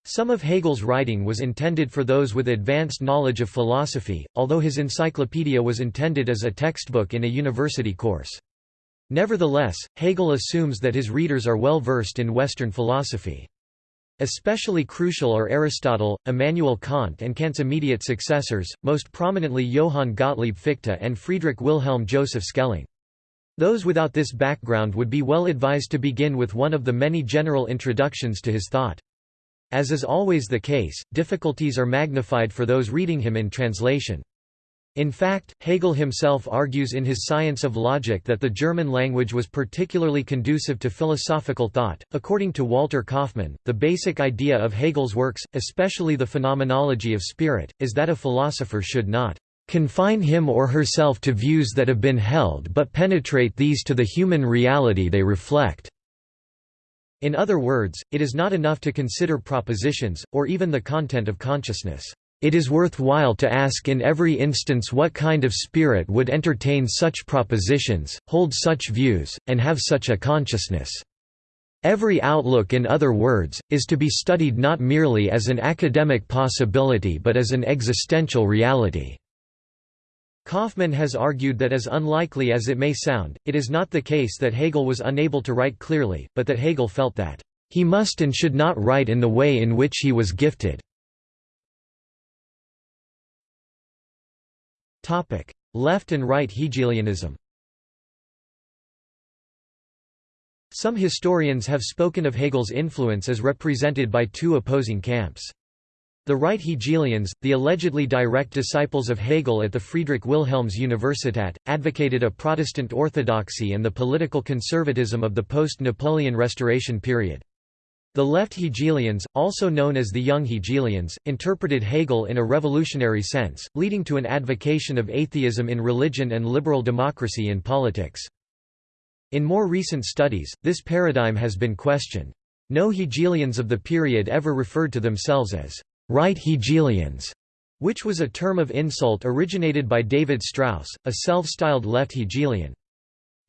Some of Hegel's writing was intended for those with advanced knowledge of philosophy, although his encyclopedia was intended as a textbook in a university course. Nevertheless, Hegel assumes that his readers are well versed in Western philosophy. Especially crucial are Aristotle, Immanuel Kant and Kant's immediate successors, most prominently Johann Gottlieb Fichte and Friedrich Wilhelm Joseph Schelling. Those without this background would be well advised to begin with one of the many general introductions to his thought. As is always the case, difficulties are magnified for those reading him in translation. In fact, Hegel himself argues in his Science of Logic that the German language was particularly conducive to philosophical thought. According to Walter Kaufmann, the basic idea of Hegel's works, especially the phenomenology of spirit, is that a philosopher should not confine him or herself to views that have been held but penetrate these to the human reality they reflect." In other words, it is not enough to consider propositions, or even the content of consciousness. It is worthwhile to ask in every instance what kind of spirit would entertain such propositions, hold such views, and have such a consciousness. Every outlook in other words, is to be studied not merely as an academic possibility but as an existential reality. Kaufmann has argued that as unlikely as it may sound, it is not the case that Hegel was unable to write clearly, but that Hegel felt that, "...he must and should not write in the way in which he was gifted." Left and right Hegelianism Some historians have spoken of Hegel's influence as represented by two opposing camps. The right Hegelians, the allegedly direct disciples of Hegel at the Friedrich Wilhelms Universität, advocated a Protestant orthodoxy and the political conservatism of the post-Napoleon Restoration period. The left Hegelians, also known as the Young Hegelians, interpreted Hegel in a revolutionary sense, leading to an advocation of atheism in religion and liberal democracy in politics. In more recent studies, this paradigm has been questioned. No Hegelians of the period ever referred to themselves as right Hegelians, which was a term of insult originated by David Strauss, a self-styled left Hegelian.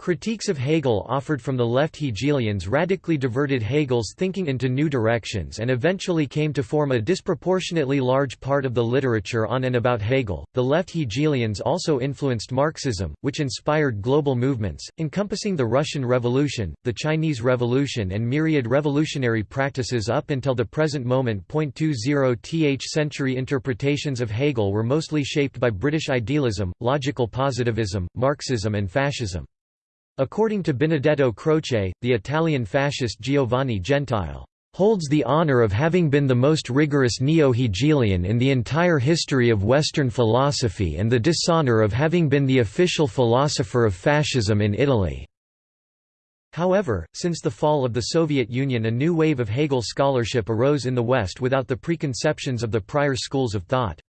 Critiques of Hegel offered from the left Hegelians radically diverted Hegel's thinking into new directions and eventually came to form a disproportionately large part of the literature on and about Hegel. The left Hegelians also influenced Marxism, which inspired global movements, encompassing the Russian Revolution, the Chinese Revolution, and myriad revolutionary practices up until the present moment. 20th century interpretations of Hegel were mostly shaped by British idealism, logical positivism, Marxism, and fascism. According to Benedetto Croce, the Italian fascist Giovanni Gentile holds the honor of having been the most rigorous neo-Hegelian in the entire history of Western philosophy and the dishonor of having been the official philosopher of fascism in Italy." However, since the fall of the Soviet Union a new wave of Hegel scholarship arose in the West without the preconceptions of the prior schools of thought.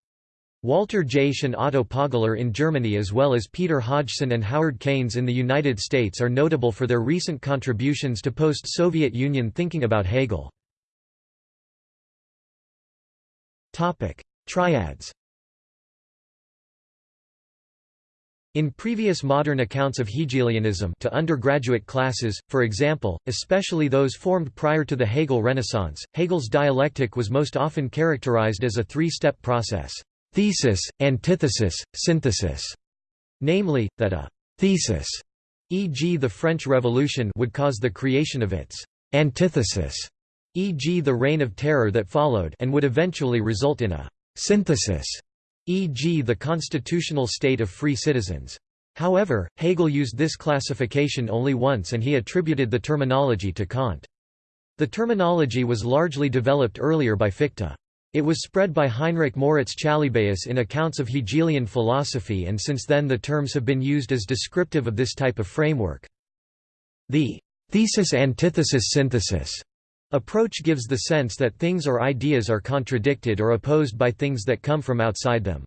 Walter Jaesch and Otto Poggeler in Germany as well as Peter Hodgson and Howard Kainz in the United States are notable for their recent contributions to post-Soviet Union thinking about Hegel. Triads In previous modern accounts of Hegelianism to undergraduate classes, for example, especially those formed prior to the Hegel Renaissance, Hegel's dialectic was most often characterized as a three-step process thesis, antithesis, synthesis, namely, that a thesis e.g. the French Revolution would cause the creation of its antithesis, e.g. the Reign of Terror that followed and would eventually result in a synthesis, e.g. the constitutional state of free citizens. However, Hegel used this classification only once and he attributed the terminology to Kant. The terminology was largely developed earlier by Fichte. It was spread by Heinrich Moritz Chalybäus in accounts of Hegelian philosophy and since then the terms have been used as descriptive of this type of framework. The thesis-antithesis-synthesis approach gives the sense that things or ideas are contradicted or opposed by things that come from outside them.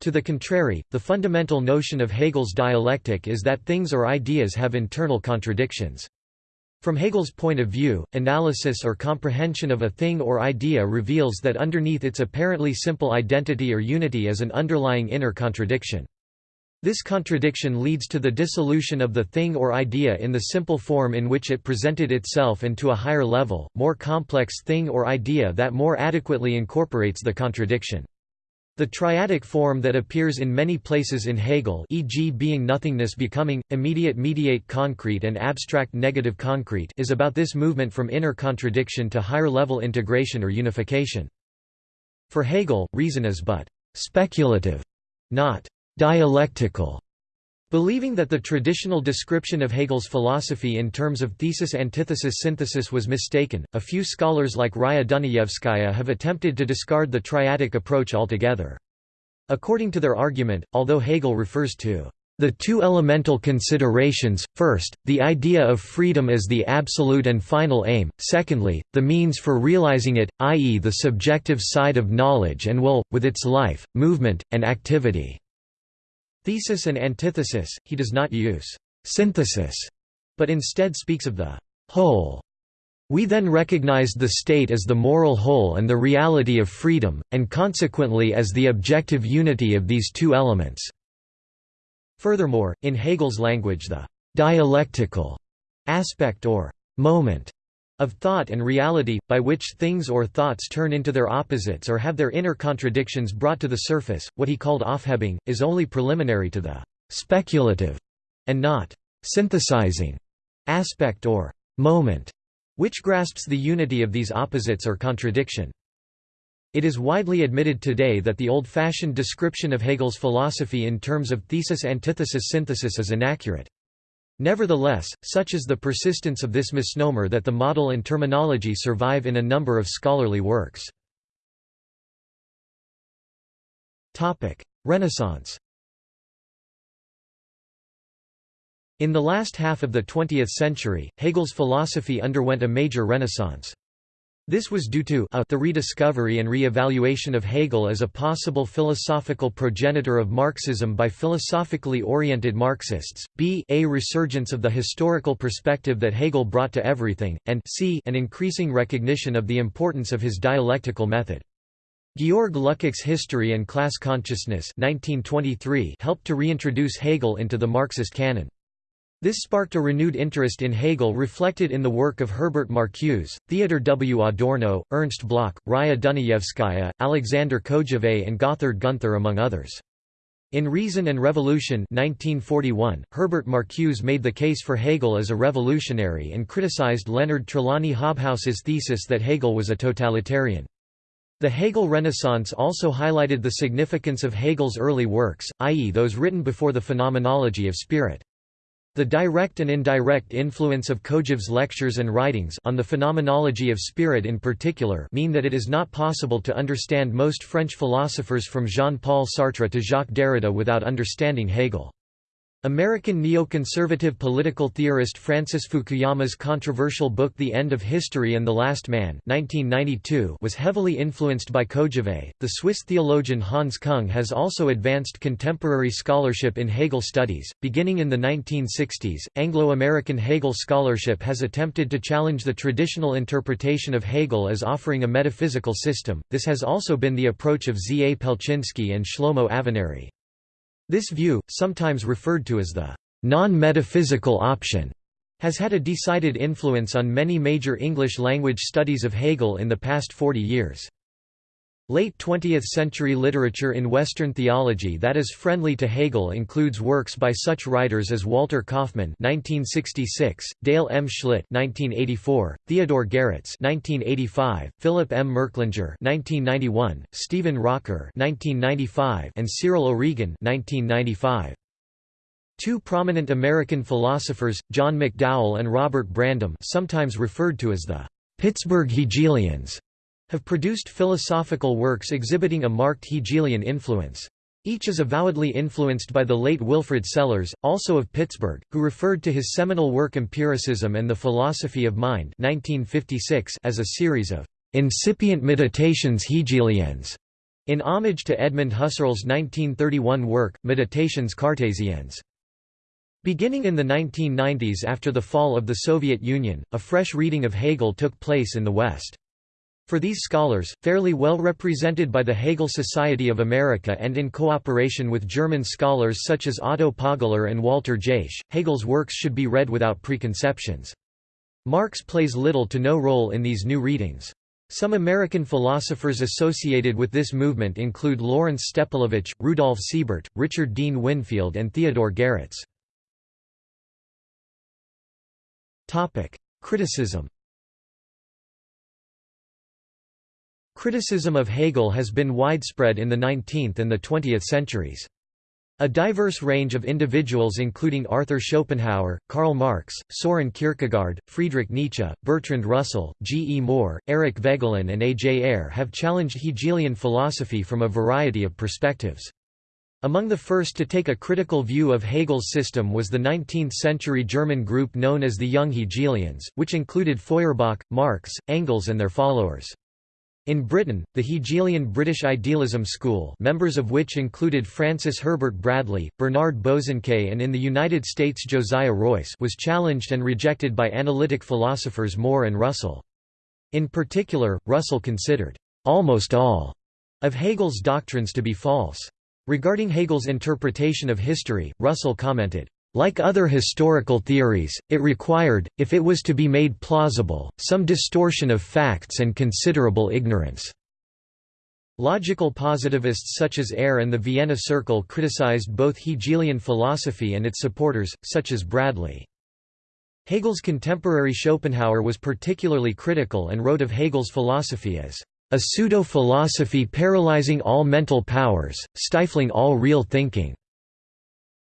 To the contrary, the fundamental notion of Hegel's dialectic is that things or ideas have internal contradictions. From Hegel's point of view, analysis or comprehension of a thing or idea reveals that underneath its apparently simple identity or unity is an underlying inner contradiction. This contradiction leads to the dissolution of the thing or idea in the simple form in which it presented itself and to a higher level, more complex thing or idea that more adequately incorporates the contradiction. The triadic form that appears in many places in Hegel e.g. being nothingness becoming, immediate mediate concrete and abstract negative concrete is about this movement from inner contradiction to higher-level integration or unification. For Hegel, reason is but «speculative», not «dialectical». Believing that the traditional description of Hegel's philosophy in terms of thesis-antithesis-synthesis was mistaken, a few scholars like Raya Dunayevskaya have attempted to discard the triadic approach altogether. According to their argument, although Hegel refers to the two elemental considerations, first, the idea of freedom as the absolute and final aim, secondly, the means for realizing it, i.e. the subjective side of knowledge and will, with its life, movement, and activity. Thesis and antithesis, he does not use synthesis, but instead speaks of the whole. We then recognized the state as the moral whole and the reality of freedom, and consequently as the objective unity of these two elements. Furthermore, in Hegel's language the dialectical aspect or moment of thought and reality, by which things or thoughts turn into their opposites or have their inner contradictions brought to the surface, what he called Aufhebung, is only preliminary to the «speculative» and not «synthesizing» aspect or «moment», which grasps the unity of these opposites or contradiction. It is widely admitted today that the old-fashioned description of Hegel's philosophy in terms of thesis-antithesis-synthesis is inaccurate. Nevertheless, such is the persistence of this misnomer that the model and terminology survive in a number of scholarly works. Renaissance In the last half of the 20th century, Hegel's philosophy underwent a major renaissance. This was due to a the rediscovery and re-evaluation of Hegel as a possible philosophical progenitor of Marxism by philosophically oriented Marxists, b a resurgence of the historical perspective that Hegel brought to everything, and c an increasing recognition of the importance of his dialectical method. Georg Lukács' History and Class Consciousness 1923 helped to reintroduce Hegel into the Marxist canon. This sparked a renewed interest in Hegel reflected in the work of Herbert Marcuse, Theodor W. Adorno, Ernst Bloch, Raya Dunayevskaya, Alexander Kojève and Gotthard Gunther among others. In Reason and Revolution 1941, Herbert Marcuse made the case for Hegel as a revolutionary and criticized Leonard Trelawny Hobhouse's thesis that Hegel was a totalitarian. The Hegel Renaissance also highlighted the significance of Hegel's early works, i.e. those written before the Phenomenology of Spirit. The direct and indirect influence of Kojève's lectures and writings on the phenomenology of spirit in particular mean that it is not possible to understand most French philosophers from Jean-Paul Sartre to Jacques Derrida without understanding Hegel. American neoconservative political theorist Francis Fukuyama's controversial book The End of History and the Last Man 1992 was heavily influenced by Kojève. The Swiss theologian Hans Küng has also advanced contemporary scholarship in Hegel studies. Beginning in the 1960s, Anglo-American Hegel scholarship has attempted to challenge the traditional interpretation of Hegel as offering a metaphysical system. This has also been the approach of Z. A. Pelczynski and Shlomo Avineri. This view, sometimes referred to as the non-metaphysical option, has had a decided influence on many major English-language studies of Hegel in the past 40 years. Late 20th-century literature in Western theology that is friendly to Hegel includes works by such writers as Walter Kaufmann (1966), Dale M. Schlitt (1984), Theodore Geritz (1985), Philip M. Merklinger (1991), Stephen Rocker (1995), and Cyril O'Regan (1995). Two prominent American philosophers, John McDowell and Robert Brandom, sometimes referred to as the Pittsburgh Hegelians have produced philosophical works exhibiting a marked Hegelian influence. Each is avowedly influenced by the late Wilfrid Sellars, also of Pittsburgh, who referred to his seminal work Empiricism and the Philosophy of Mind 1956 as a series of incipient meditations Hegelians, in homage to Edmund Husserl's 1931 work, Meditations Cartésiennes. Beginning in the 1990s after the fall of the Soviet Union, a fresh reading of Hegel took place in the West. For these scholars, fairly well represented by the Hegel Society of America and in cooperation with German scholars such as Otto Poggeler and Walter Jaesch, Hegel's works should be read without preconceptions. Marx plays little to no role in these new readings. Some American philosophers associated with this movement include Lawrence Stepelevich, Rudolf Siebert, Richard Dean Winfield and Theodore Geritz. Criticism Criticism of Hegel has been widespread in the 19th and the 20th centuries. A diverse range of individuals including Arthur Schopenhauer, Karl Marx, Soren Kierkegaard, Friedrich Nietzsche, Bertrand Russell, G. E. Moore, Eric Voegelin and A. J. Ayer have challenged Hegelian philosophy from a variety of perspectives. Among the first to take a critical view of Hegel's system was the 19th-century German group known as the Young Hegelians, which included Feuerbach, Marx, Engels and their followers. In Britain, the Hegelian British Idealism School members of which included Francis Herbert Bradley, Bernard Bosanquet and in the United States Josiah Royce was challenged and rejected by analytic philosophers Moore and Russell. In particular, Russell considered, "...almost all," of Hegel's doctrines to be false. Regarding Hegel's interpretation of history, Russell commented, like other historical theories, it required, if it was to be made plausible, some distortion of facts and considerable ignorance. Logical positivists such as Ayer and the Vienna Circle criticized both Hegelian philosophy and its supporters, such as Bradley. Hegel's contemporary Schopenhauer was particularly critical and wrote of Hegel's philosophy as a pseudo-philosophy paralyzing all mental powers, stifling all real thinking.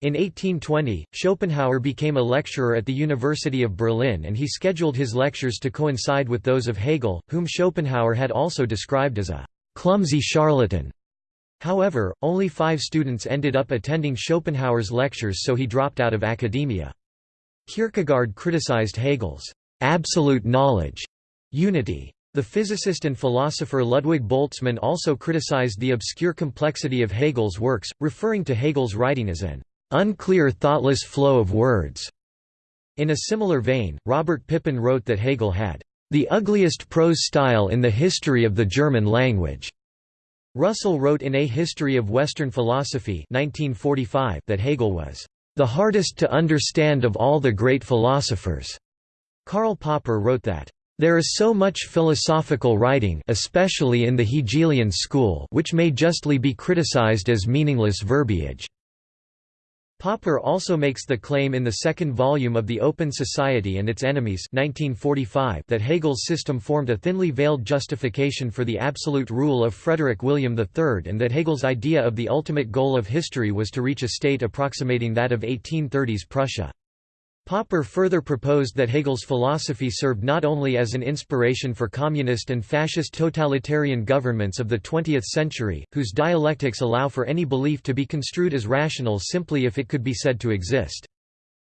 In 1820, Schopenhauer became a lecturer at the University of Berlin and he scheduled his lectures to coincide with those of Hegel, whom Schopenhauer had also described as a clumsy charlatan. However, only five students ended up attending Schopenhauer's lectures so he dropped out of academia. Kierkegaard criticized Hegel's absolute knowledge unity. The physicist and philosopher Ludwig Boltzmann also criticized the obscure complexity of Hegel's works, referring to Hegel's writing as an unclear thoughtless flow of words. In a similar vein, Robert Pippin wrote that Hegel had the ugliest prose style in the history of the German language. Russell wrote in A History of Western Philosophy 1945 that Hegel was the hardest to understand of all the great philosophers. Karl Popper wrote that there is so much philosophical writing especially in the Hegelian school which may justly be criticized as meaningless verbiage. Popper also makes the claim in the second volume of The Open Society and Its Enemies 1945 that Hegel's system formed a thinly veiled justification for the absolute rule of Frederick William III and that Hegel's idea of the ultimate goal of history was to reach a state approximating that of 1830s Prussia. Popper further proposed that Hegel's philosophy served not only as an inspiration for communist and fascist totalitarian governments of the 20th century, whose dialectics allow for any belief to be construed as rational simply if it could be said to exist.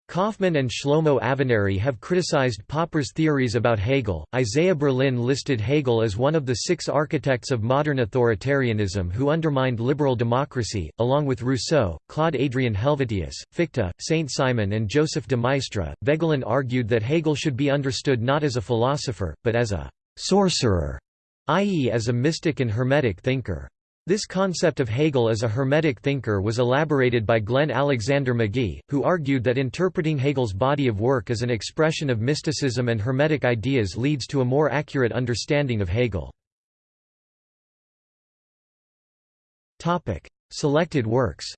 Kaufmann and Shlomo Avineri have criticized Popper's theories about Hegel. Isaiah Berlin listed Hegel as one of the six architects of modern authoritarianism who undermined liberal democracy, along with Rousseau, Claude Adrien Helvetius, Fichte, Saint Simon, and Joseph de Maistre. Voegelin argued that Hegel should be understood not as a philosopher, but as a sorcerer, i.e., as a mystic and hermetic thinker. This concept of Hegel as a Hermetic thinker was elaborated by Glenn Alexander Magee, who argued that interpreting Hegel's body of work as an expression of mysticism and Hermetic ideas leads to a more accurate understanding of Hegel. Topic: Selected works.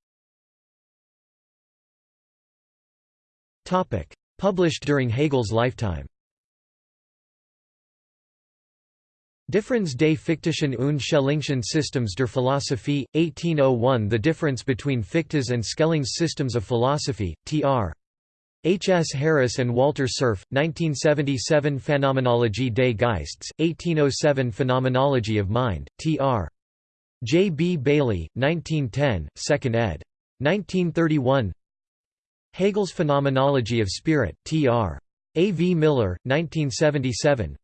Topic: Published during Hegel's lifetime. Difference des Fichtischen und Schellingschen Systems der Philosophie, 1801 The difference between Fichte's and Schelling's systems of philosophy, tr. H. S. Harris and Walter Cerf, 1977 Phänomenologie des Geists, 1807 Phenomenology of Mind, tr. J. B. Baillie, 1910, 2nd ed. 1931 Hegel's Phenomenology of Spirit, tr. A. V. Miller, 1977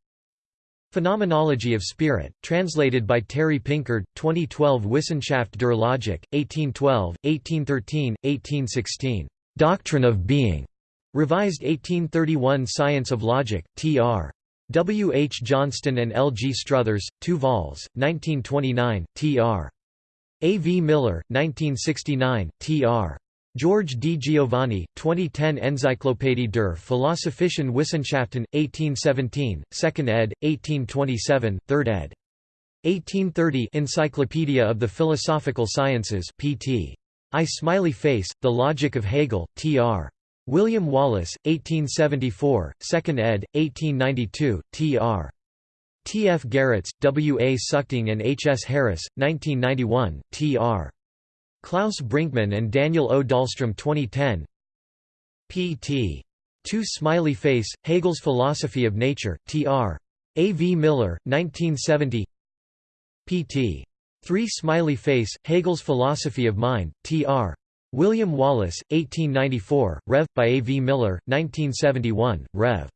Phenomenology of Spirit, translated by Terry Pinkard, 2012 Wissenschaft der Logik, 1812, 1813, 1816. Doctrine of Being. Revised 1831 Science of Logic, tr. W. H. Johnston and L. G. Struthers, 2 vols, 1929, tr. A. V. Miller, 1969, tr. George di Giovanni, 2010 Enzyklopädie der Philosophischen Wissenschaften, 1817, 2nd ed., 1827, 3rd ed. 1830 Encyclopedia of the Philosophical Sciences pt. I. Smiley Face, The Logic of Hegel, tr. William Wallace, 1874, 2nd ed., 1892, tr. T. F. Gerritz, W. A. Suchting and H. S. Harris, 1991, tr. Klaus Brinkmann and Daniel O. Dahlstrom 2010 pt. 2 Smiley Face, Hegel's Philosophy of Nature, tr. A. V. Miller, 1970 pt. 3 Smiley Face, Hegel's Philosophy of Mind, tr. William Wallace, 1894, Rev. by A. V. Miller, 1971, Rev.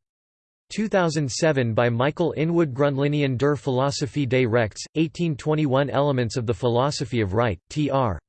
2007 by Michael Inwood Grundlinien der Philosophie des Rechts, 1821 Elements of the Philosophy of Right, tr.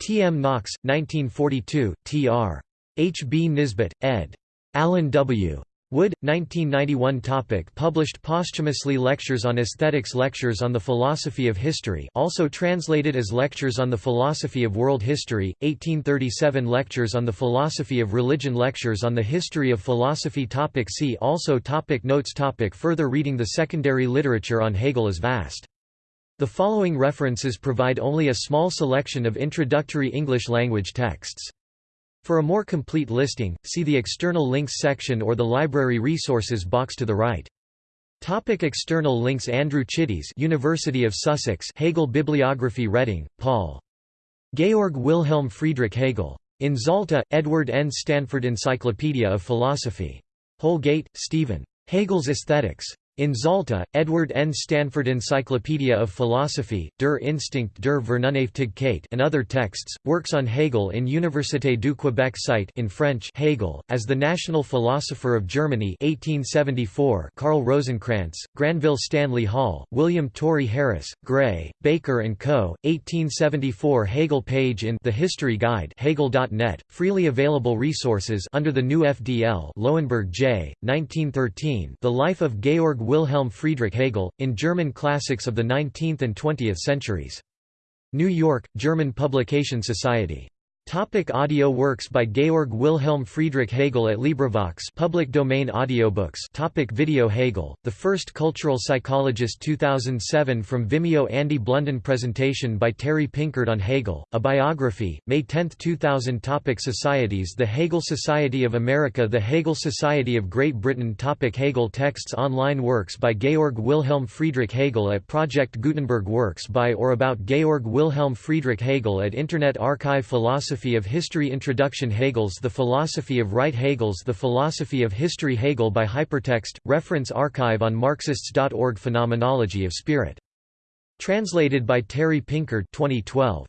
T. M. Knox, 1942, tr. H. B. Nisbet, ed. Alan W. Wood, 1991 topic Published posthumously Lectures on Aesthetics Lectures on the Philosophy of History also translated as Lectures on the Philosophy of World History, 1837 Lectures on the Philosophy of Religion Lectures on the History of Philosophy topic See also topic Notes topic Further reading The secondary literature on Hegel is vast. The following references provide only a small selection of introductory English-language texts. For a more complete listing, see the External Links section or the Library Resources box to the right. Topic external links Andrew Chitty's University of Sussex Hegel Bibliography Redding, Paul. Georg Wilhelm Friedrich Hegel. In Zalta, Edward N. Stanford Encyclopedia of Philosophy. Houlgate, Stephen. Hegel's Aesthetics. In Zalta, Edward N. Stanford Encyclopedia of Philosophy, Der Instinkt der Vernunftigkeit and other texts, works on Hegel in Université du Québec site in French Hegel, as the National Philosopher of Germany 1874 Karl Rosenkranz, Granville Stanley Hall, William Torrey Harris, Gray, Baker & Co., 1874 Hegel page in The History Guide Hegel.net, freely available resources under the new FDL Lowenberg J., 1913 The Life of Georg Wilhelm Friedrich Hegel, in German classics of the 19th and 20th centuries. New York, German Publication Society. Topic audio works by Georg Wilhelm Friedrich Hegel at LibriVox public domain audiobooks. Topic Video Hegel, The First Cultural Psychologist 2007 From Vimeo. Andy Blunden Presentation by Terry Pinkard on Hegel, A Biography, May 10, 2000 Topic Societies The Hegel Society of America The Hegel Society of Great Britain. Topic Hegel Texts Online works by Georg Wilhelm Friedrich Hegel at Project Gutenberg Works by or about Georg Wilhelm Friedrich Hegel at Internet Archive Philosophy Philosophy of History Introduction Hegel's The Philosophy of Right Hegel's The Philosophy of History Hegel by Hypertext, reference archive on Marxists.org Phenomenology of Spirit. Translated by Terry Pinkard 2012.